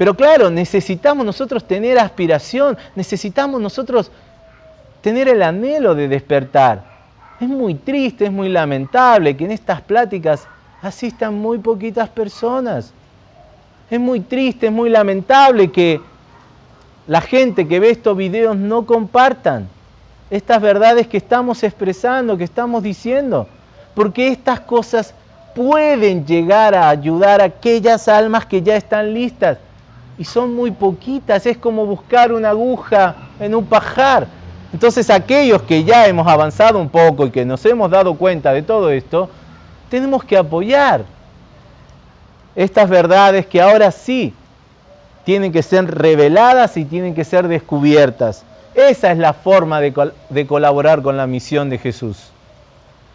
Pero claro, necesitamos nosotros tener aspiración, necesitamos nosotros tener el anhelo de despertar. Es muy triste, es muy lamentable que en estas pláticas asistan muy poquitas personas. Es muy triste, es muy lamentable que la gente que ve estos videos no compartan estas verdades que estamos expresando, que estamos diciendo. Porque estas cosas pueden llegar a ayudar a aquellas almas que ya están listas. Y son muy poquitas, es como buscar una aguja en un pajar. Entonces aquellos que ya hemos avanzado un poco y que nos hemos dado cuenta de todo esto, tenemos que apoyar estas verdades que ahora sí tienen que ser reveladas y tienen que ser descubiertas. Esa es la forma de, de colaborar con la misión de Jesús.